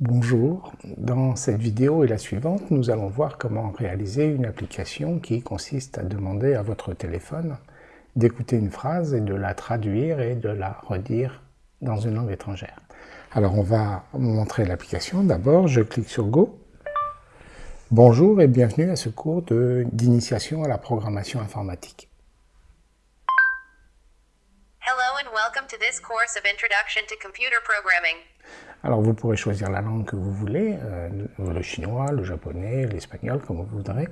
Bonjour, dans cette vidéo et la suivante, nous allons voir comment réaliser une application qui consiste à demander à votre téléphone d'écouter une phrase et de la traduire et de la redire dans une langue étrangère. Alors on va montrer l'application. D'abord, je clique sur Go. Bonjour et bienvenue à ce cours d'initiation à la programmation informatique. Alors vous pourrez choisir la langue que vous voulez, euh, le chinois, le japonais, l'espagnol, comme vous voudrez.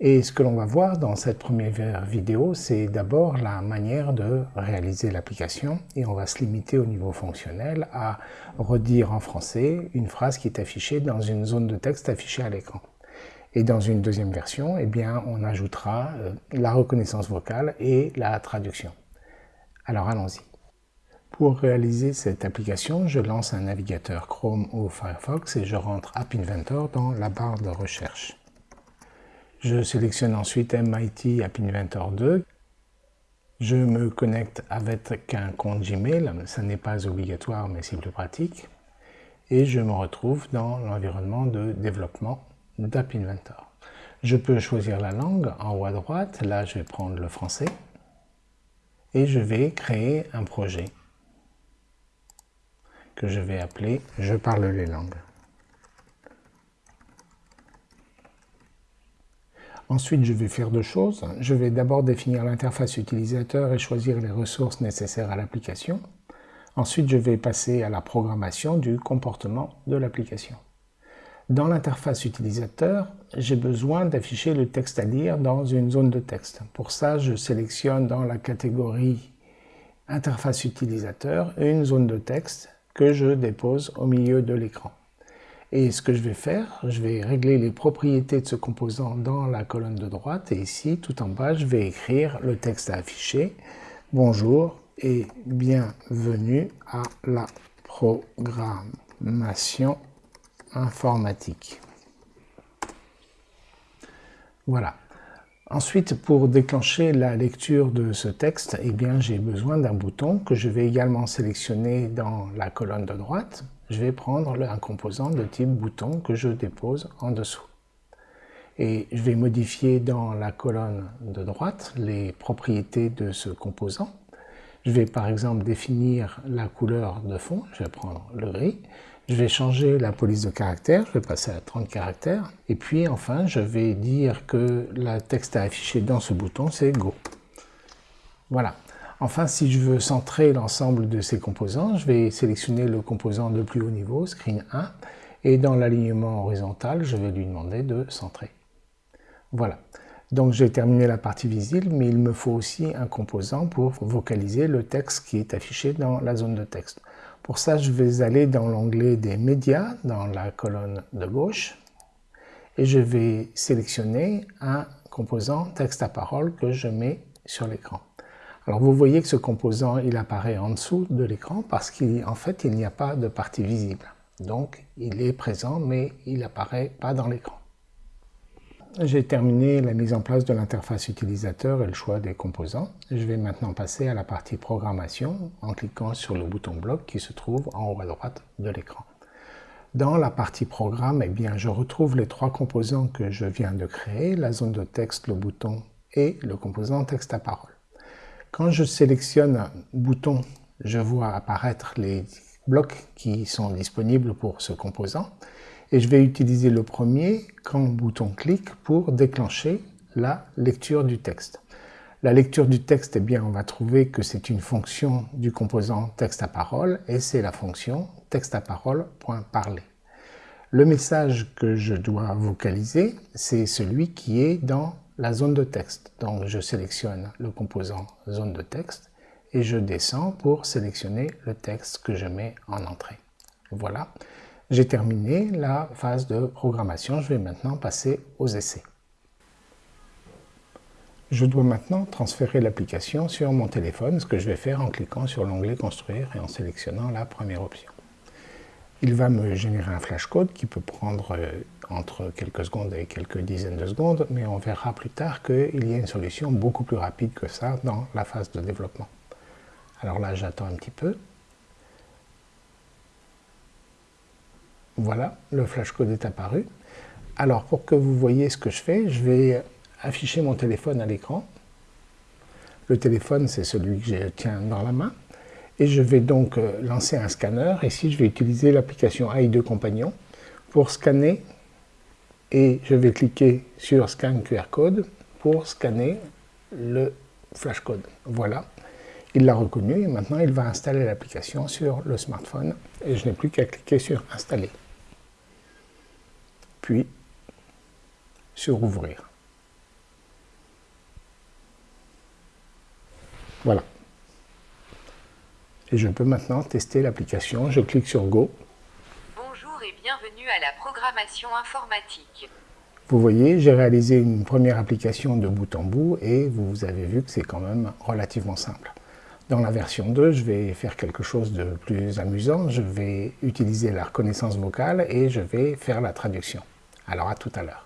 Et ce que l'on va voir dans cette première vidéo, c'est d'abord la manière de réaliser l'application et on va se limiter au niveau fonctionnel à redire en français une phrase qui est affichée dans une zone de texte affichée à l'écran. Et dans une deuxième version, eh bien, on ajoutera euh, la reconnaissance vocale et la traduction. Alors allons-y. Pour réaliser cette application, je lance un navigateur Chrome ou Firefox et je rentre App Inventor dans la barre de recherche. Je sélectionne ensuite MIT App Inventor 2. Je me connecte avec un compte Gmail, ce n'est pas obligatoire mais c'est plus pratique. Et je me retrouve dans l'environnement de développement d'App Inventor. Je peux choisir la langue en haut à droite, là je vais prendre le français et je vais créer un projet que je vais appeler « Je parle les langues ». Ensuite, je vais faire deux choses. Je vais d'abord définir l'interface utilisateur et choisir les ressources nécessaires à l'application. Ensuite, je vais passer à la programmation du comportement de l'application. Dans l'interface utilisateur, j'ai besoin d'afficher le texte à lire dans une zone de texte. Pour ça, je sélectionne dans la catégorie interface utilisateur une zone de texte que je dépose au milieu de l'écran. Et ce que je vais faire, je vais régler les propriétés de ce composant dans la colonne de droite et ici, tout en bas, je vais écrire le texte à afficher. Bonjour et bienvenue à la programmation informatique. Voilà. Ensuite, pour déclencher la lecture de ce texte, eh bien, j'ai besoin d'un bouton que je vais également sélectionner dans la colonne de droite. Je vais prendre un composant de type bouton que je dépose en dessous. Et je vais modifier dans la colonne de droite les propriétés de ce composant. Je vais par exemple définir la couleur de fond, je vais prendre le gris. Je vais changer la police de caractères, je vais passer à 30 caractères. Et puis enfin, je vais dire que le texte à afficher dans ce bouton, c'est Go. Voilà. Enfin, si je veux centrer l'ensemble de ces composants, je vais sélectionner le composant de plus haut niveau, Screen 1, et dans l'alignement horizontal, je vais lui demander de centrer. Voilà. Donc j'ai terminé la partie visible, mais il me faut aussi un composant pour vocaliser le texte qui est affiché dans la zone de texte. Pour ça, je vais aller dans l'onglet des médias, dans la colonne de gauche, et je vais sélectionner un composant texte à parole que je mets sur l'écran. Alors vous voyez que ce composant, il apparaît en dessous de l'écran parce qu'en fait, il n'y a pas de partie visible. Donc, il est présent, mais il n'apparaît pas dans l'écran. J'ai terminé la mise en place de l'interface utilisateur et le choix des composants. Je vais maintenant passer à la partie programmation en cliquant sur le bouton bloc qui se trouve en haut à droite de l'écran. Dans la partie programme, eh bien, je retrouve les trois composants que je viens de créer, la zone de texte, le bouton et le composant texte à parole. Quand je sélectionne bouton, je vois apparaître les blocs qui sont disponibles pour ce composant et je vais utiliser le premier quand bouton clic pour déclencher la lecture du texte. La lecture du texte, eh bien, on va trouver que c'est une fonction du composant texte à parole et c'est la fonction texte à parole.parler. Le message que je dois vocaliser, c'est celui qui est dans la zone de texte. Donc je sélectionne le composant zone de texte et je descends pour sélectionner le texte que je mets en entrée. Voilà. J'ai terminé la phase de programmation, je vais maintenant passer aux essais. Je dois maintenant transférer l'application sur mon téléphone, ce que je vais faire en cliquant sur l'onglet Construire et en sélectionnant la première option. Il va me générer un flashcode qui peut prendre euh, entre quelques secondes et quelques dizaines de secondes, mais on verra plus tard qu'il y a une solution beaucoup plus rapide que ça dans la phase de développement. Alors là, j'attends un petit peu. Voilà, le flashcode est apparu. Alors, pour que vous voyez ce que je fais, je vais afficher mon téléphone à l'écran. Le téléphone, c'est celui que je tiens dans la main. Et je vais donc euh, lancer un scanner. Ici, je vais utiliser l'application AI2 Compagnon pour scanner. Et je vais cliquer sur Scan QR Code pour scanner le flashcode. Voilà, il l'a reconnu et maintenant il va installer l'application sur le smartphone et je n'ai plus qu'à cliquer sur Installer. Puis sur Ouvrir. Voilà. Et je peux maintenant tester l'application. Je clique sur Go. Bonjour et bienvenue à la programmation informatique. Vous voyez, j'ai réalisé une première application de bout en bout et vous avez vu que c'est quand même relativement simple. Dans la version 2, je vais faire quelque chose de plus amusant. Je vais utiliser la reconnaissance vocale et je vais faire la traduction. Alors à tout à l'heure.